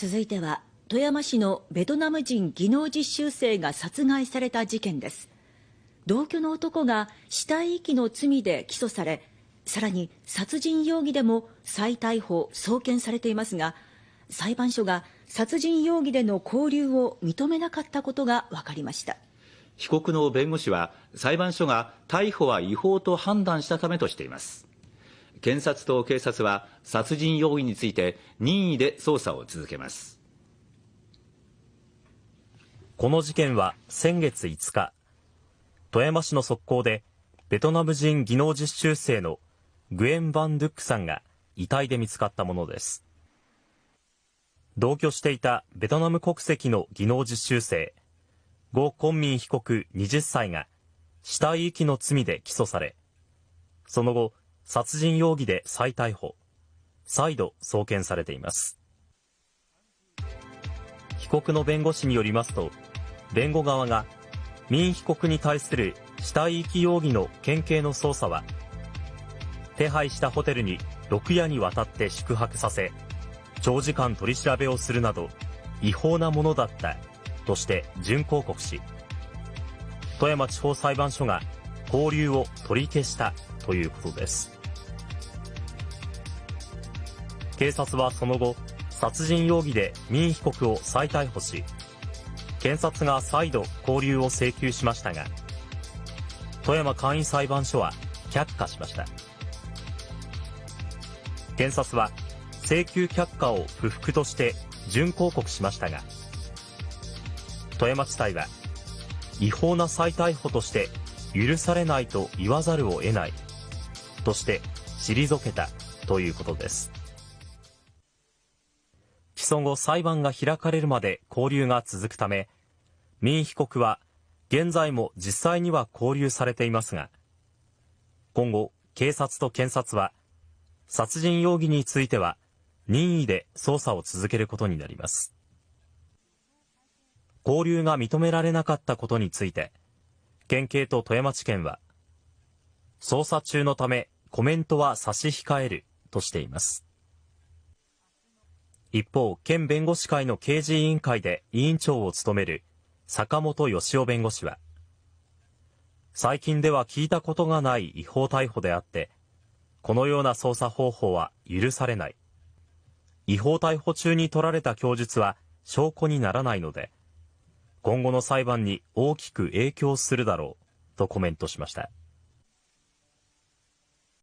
続いては富山市のベトナム人技能実習生が殺害された事件です。同居の男が死体遺棄の罪で起訴されさらに殺人容疑でも再逮捕送検されていますが裁判所が殺人容疑での交留を認めなかったことが分かりました。被告の弁護士は裁判所が逮捕は違法と判断したためとしています。検察と警察は殺人容疑について任意で捜査を続けます。この事件は先月5日富山市の側溝でベトナム人技能実習生のグエン・バン・ドゥックさんが遺体で見つかったものです。同居していたベトナム国籍の技能実習生ゴ・コンミン被告20歳が死体遺棄の罪で起訴されその後殺人容疑で再逮捕。再度送検されています。被告の弁護士によりますと弁護側が民被告に対する死体遺棄容疑の県警の捜査は手配したホテルに6夜にわたって宿泊させ長時間取り調べをするなど違法なものだったとして準抗告し富山地方裁判所が交流を取り消したということです。警察はその後殺人容疑で民被告を再逮捕し検察が再度交留を請求しましたが富山簡易裁判所は却下しました。検察は請求却下を不服として準抗告しましたが富山地裁は違法な再逮捕として許されないと言わざるを得ないとして退けたということです。訴後裁判が開かれるまで交留が続くため民被告は現在も実際には交留されていますが今後警察と検察は殺人容疑については任意で捜査を続けることになります。交流が認められなかったことについて県警と富山地検は捜査中のためコメントは差し控えるとしています。一方県弁護士会の刑事委員会で委員長を務める坂本義夫弁護士は最近では聞いたことがない違法逮捕であってこのような捜査方法は許されない違法逮捕中に取られた供述は証拠にならないので今後の裁判に大きく影響するだろうとコメントしました。